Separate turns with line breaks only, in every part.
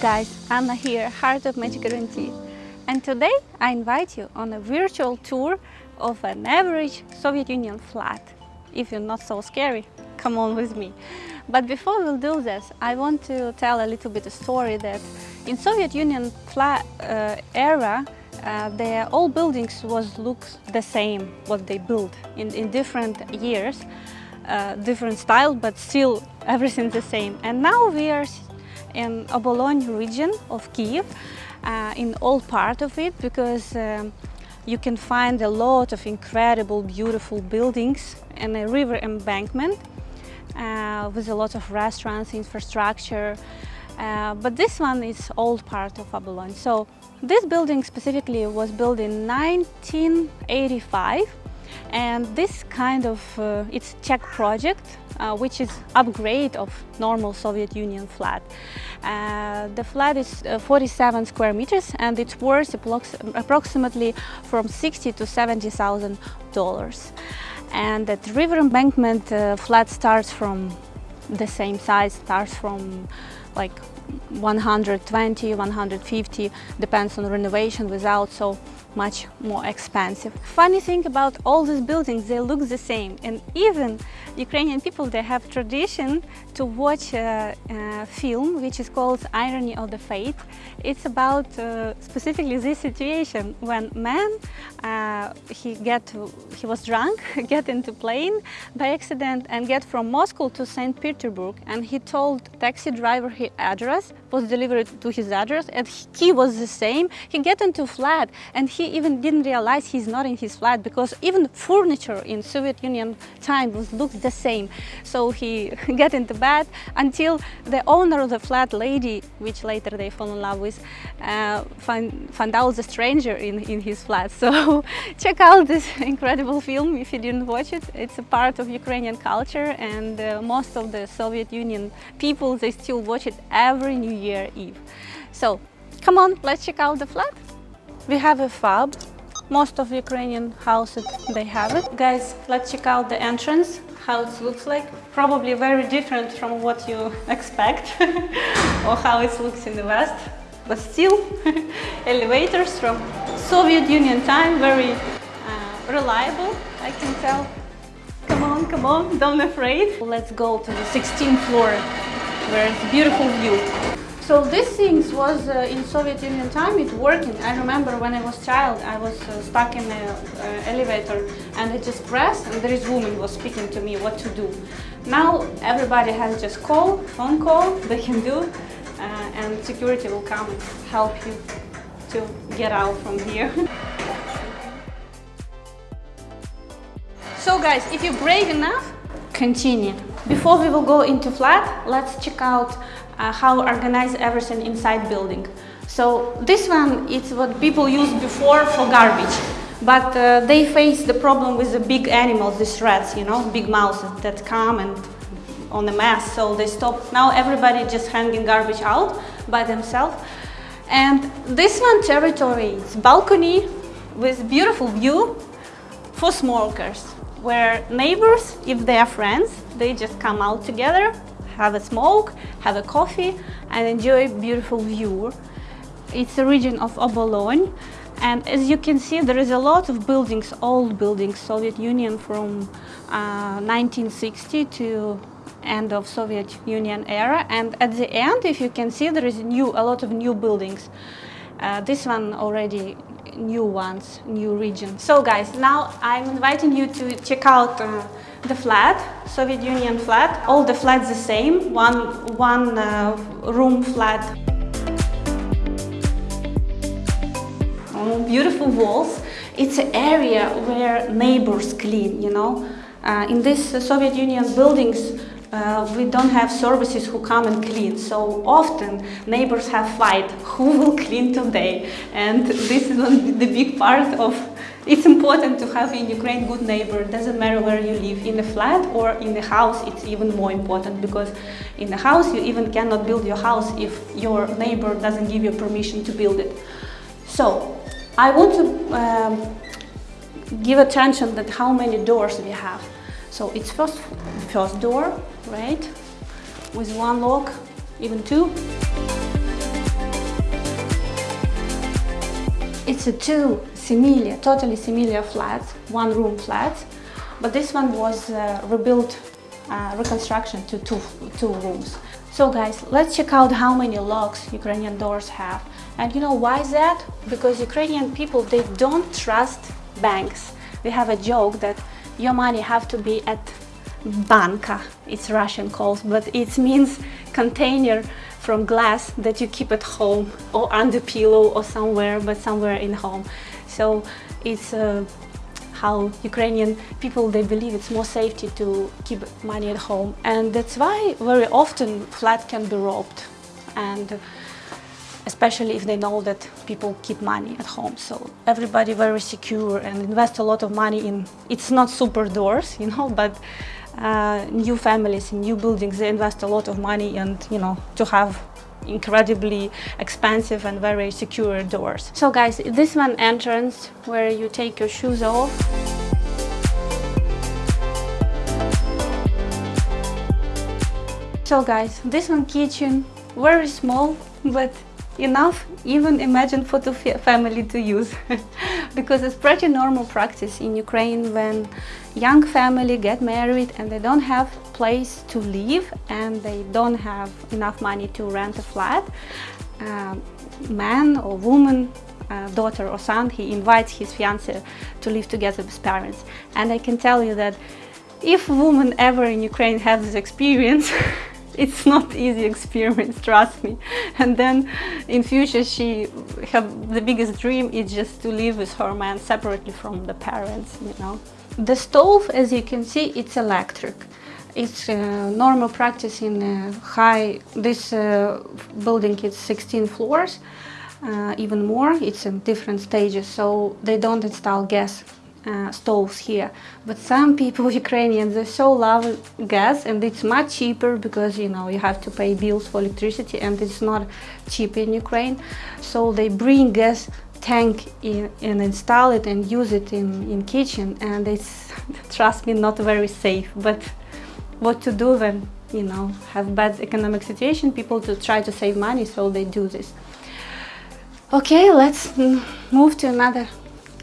guys, Anna here, Heart of Magic Guarantee. And today I invite you on a virtual tour of an average Soviet Union flat. If you're not so scary, come on with me. But before we'll do this, I want to tell a little bit story that in Soviet Union flat uh, era, uh, the all buildings was look the same what they built in, in different years, uh, different style, but still everything the same. And now we are in Obolon region of Kiev, uh, in all part of it, because um, you can find a lot of incredible, beautiful buildings and a river embankment uh, with a lot of restaurants, infrastructure. Uh, but this one is old part of Obolon. So this building specifically was built in 1985 and this kind of, uh, it's Czech project, uh, which is upgrade of normal Soviet Union flat. Uh, the flat is uh, 47 square meters and it's worth approximately from 60 to 70,000 dollars. And that river embankment uh, flat starts from the same size, starts from like 120, 150, depends on renovation without, so much more expensive. Funny thing about all these buildings, they look the same and even Ukrainian people, they have tradition to watch a, a film which is called Irony of the Fate. It's about uh, specifically this situation when man, uh, he get he was drunk, get into plane by accident and get from Moscow to St. Petersburg and he told taxi driver address, was delivered to his address and he was the same. He get into flat and he even didn't realize he's not in his flat because even furniture in Soviet Union time was looked the same. So he get into bed until the owner of the flat lady, which later they fall in love with, uh, find, find out the stranger in, in his flat. So check out this incredible film if you didn't watch it. It's a part of Ukrainian culture and uh, most of the Soviet Union people, they still watch it every New Year Eve. So come on, let's check out the flat. We have a fob. Most of Ukrainian houses, they have it. Guys, let's check out the entrance, how it looks like. Probably very different from what you expect or how it looks in the West. But still, elevators from Soviet Union time, very uh, reliable, I can tell. Come on, come on, don't afraid. Let's go to the 16th floor, where it's beautiful view. So these things was uh, in Soviet Union time, it working. I remember when I was child, I was uh, stuck in an uh, elevator and I just pressed and there is woman was speaking to me what to do. Now everybody has just call, phone call, they can do uh, and security will come and help you to get out from here. so guys, if you're brave enough, continue. Before we will go into flat, let's check out uh, how organize everything inside building. So this one is what people used before for garbage, but uh, they face the problem with the big animals, these rats, you know, big mouses that come and on a mass, so they stop. Now everybody just hanging garbage out by themselves. And this one territory is balcony with beautiful view for smokers, where neighbors, if they are friends, they just come out together have a smoke, have a coffee and enjoy beautiful view. It's a region of Obolon and as you can see there is a lot of buildings, old buildings, Soviet Union from uh, 1960 to end of Soviet Union era and at the end if you can see there is new, a lot of new buildings. Uh, this one already new ones, new region. So guys, now I'm inviting you to check out uh, the flat, Soviet Union flat. All the flats the same, one, one uh, room flat. Oh, beautiful walls. It's an area where neighbors clean, you know. Uh, in uh, Soviet Union buildings, uh, we don't have services who come and clean. So often neighbors have fight, who will clean today? And this is the big part of, it's important to have in Ukraine good neighbor. Doesn't matter where you live, in a flat or in the house, it's even more important because in the house you even cannot build your house if your neighbor doesn't give you permission to build it. So I want to um, give attention that how many doors we have. So it's first, first door, right? With one lock, even two. It's a two similar, totally similar flat, one room flat, but this one was uh, rebuilt, uh, reconstruction to two, two rooms. So guys, let's check out how many locks Ukrainian doors have. And you know why that? Because Ukrainian people, they don't trust banks. They have a joke that your money have to be at banka, it's Russian calls, but it means container from glass that you keep at home or under pillow or somewhere, but somewhere in home. So it's uh, how Ukrainian people, they believe it's more safety to keep money at home. And that's why very often flat can be robbed. And especially if they know that people keep money at home. So everybody very secure and invest a lot of money in, it's not super doors, you know, but uh, new families in new buildings, they invest a lot of money and, you know, to have incredibly expensive and very secure doors. So guys, this one entrance where you take your shoes off. So guys, this one kitchen, very small, but enough even imagine for the family to use. Because it's pretty normal practice in Ukraine when young family get married and they don't have place to live and they don't have enough money to rent a flat uh, man or woman uh, daughter or son he invites his fiance to live together with parents. And I can tell you that if woman ever in Ukraine has this experience it's not easy experience trust me. And then in future she have the biggest dream is just to live with her man separately from the parents you know. The stove as you can see it's electric. It's uh, normal practice in uh, high this uh, building is 16 floors uh, even more. It's in different stages so they don't install gas uh, stoves here. But some people Ukrainians they so love gas and it's much cheaper because you know you have to pay bills for electricity and it's not cheap in Ukraine. So they bring gas tank in, and install it and use it in in kitchen and it's trust me not very safe. But what to do when you know have bad economic situation? People to try to save money so they do this. Okay let's move to another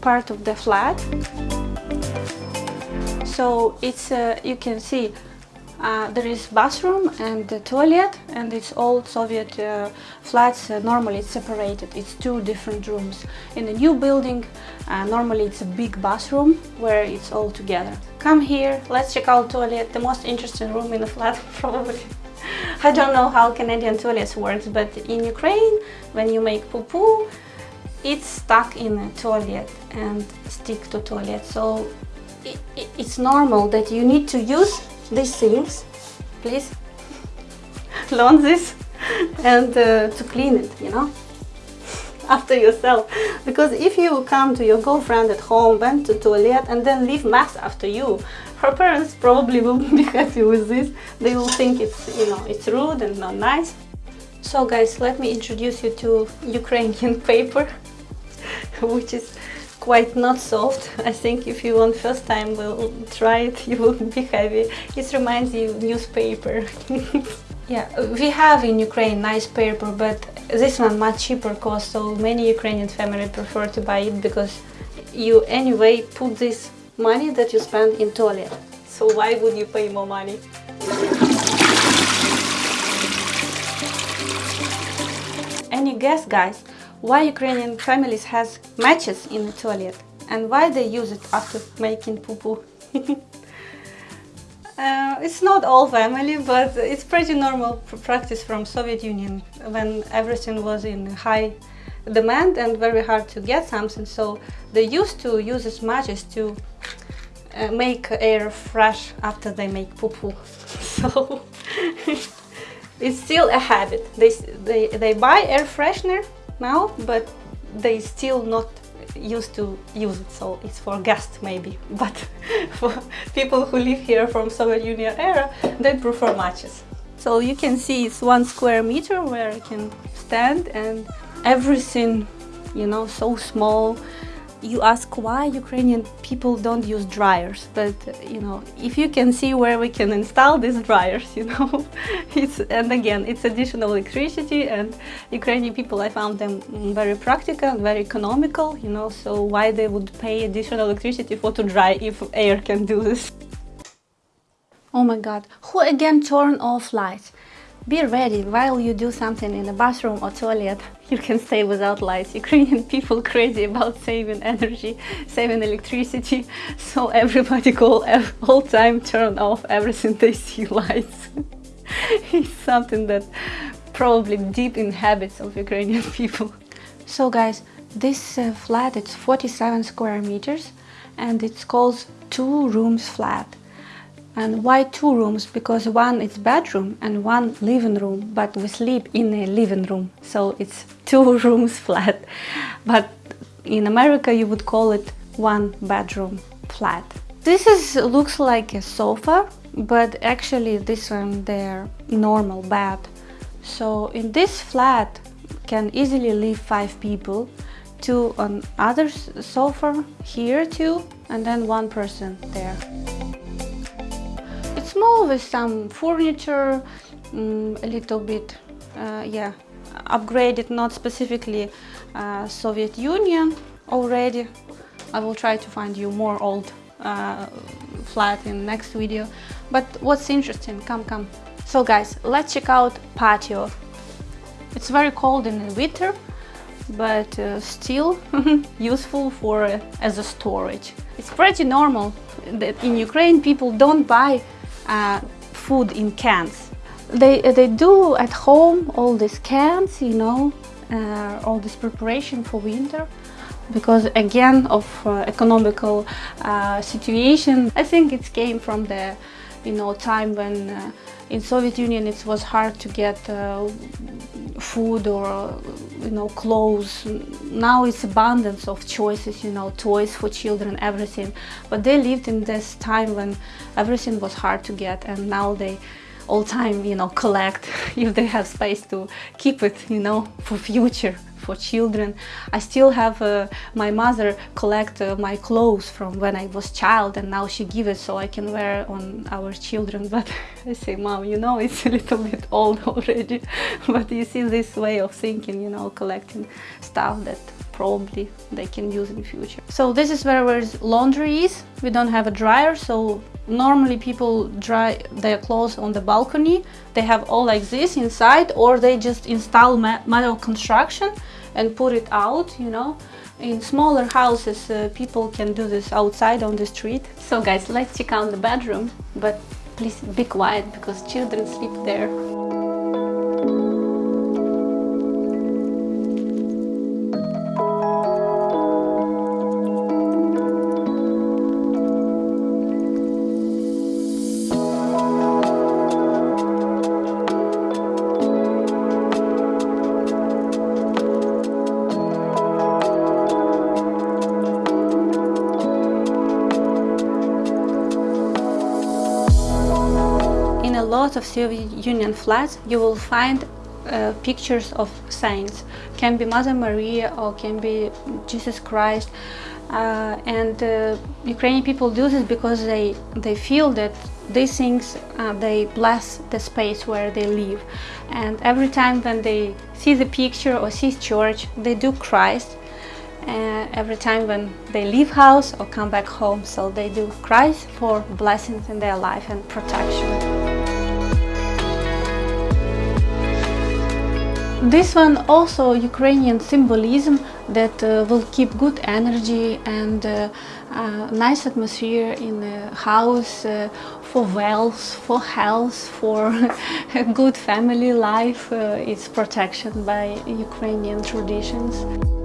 part of the flat. So it's uh, you can see uh, there is bathroom and the toilet and it's all Soviet uh, flats. Uh, normally it's separated. It's two different rooms. In a new building uh, normally it's a big bathroom where it's all together. Come here let's check out toilet the most interesting room in the flat probably. I don't know how Canadian toilets works but in Ukraine when you make poo-poo it's stuck in a toilet and stick to toilet. So it, it, it's normal that you need to use these things please learn this and uh, to clean it you know after yourself. Because if you come to your girlfriend at home went to toilet and then leave mess after you her parents probably won't be happy with this. They will think it's you know it's rude and not nice. So guys let me introduce you to Ukrainian paper which is quite not soft. I think if you want first time will try it, you will be happy. It reminds you newspaper. yeah, we have in Ukraine nice paper, but this one much cheaper cost, so many Ukrainian family prefer to buy it because you anyway put this money that you spend in toilet. So why would you pay more money? Any guess, guys? Why Ukrainian families has matches in the toilet and why they use it after making poo-poo. uh, it's not all family, but it's pretty normal practice from Soviet Union when everything was in high demand and very hard to get something. So they used to use these matches to uh, make air fresh after they make poo-poo. so it's still a habit. They, they, they buy air freshener now, but they still not used to use it, so it's for guests maybe. But for people who live here from Soviet Union era, they prefer matches. So you can see it's one square meter where I can stand and everything, you know, so small. You ask why Ukrainian people don't use dryers, but you know, if you can see where we can install these dryers, you know, it's and again, it's additional electricity, and Ukrainian people, I found them very practical and very economical, you know, so why they would pay additional electricity for to dry if air can do this? Oh my god, who again turn off lights? Be ready while you do something in the bathroom or toilet. You can stay without lights. Ukrainian people crazy about saving energy, saving electricity. So everybody call all time turn off everything they see lights. it's something that probably deep in habits of Ukrainian people. So guys, this uh, flat it's 47 square meters and it's called two rooms flat. And why two rooms? Because one is bedroom and one living room, but we sleep in a living room, so it's two rooms flat. But in America you would call it one bedroom flat. This is looks like a sofa, but actually this one their normal bed. So in this flat can easily live five people, two on other sofa here too, and then one person there small with some furniture, um, a little bit, uh, yeah, upgraded, not specifically uh, Soviet Union already. I will try to find you more old uh, flat in next video. But what's interesting, come, come. So guys, let's check out patio. It's very cold in the winter, but uh, still useful for uh, as a storage. It's pretty normal that in Ukraine people don't buy uh, food in cans. They, they do at home all these cans, you know, uh, all this preparation for winter because again of uh, economical uh, situation. I think it came from the you know time when uh, in Soviet Union it was hard to get uh, food or you know clothes. Now it's abundance of choices you know toys for children everything. But they lived in this time when everything was hard to get and now they all time you know collect if they have space to keep it you know for future for children. I still have uh, my mother collect uh, my clothes from when I was child and now she give it so I can wear on our children. But I say, mom, you know, it's a little bit old already. but you see this way of thinking, you know, collecting stuff that probably they can use in future. So this is where where laundry is. We don't have a dryer, so normally people dry their clothes on the balcony. They have all like this inside or they just install metal construction and put it out, you know. In smaller houses, uh, people can do this outside on the street. So guys, let's check out the bedroom, but please be quiet because children sleep there. Of Soviet Union flats you will find uh, pictures of saints. Can be Mother Maria or can be Jesus Christ. Uh, and uh, Ukrainian people do this because they they feel that these things uh, they bless the space where they live and every time when they see the picture or see church they do Christ uh, every time when they leave house or come back home so they do Christ for blessings in their life and protection. This one also Ukrainian symbolism that uh, will keep good energy and uh, uh, nice atmosphere in the house uh, for wealth, for health, for good family life. Uh, it's protection by Ukrainian traditions.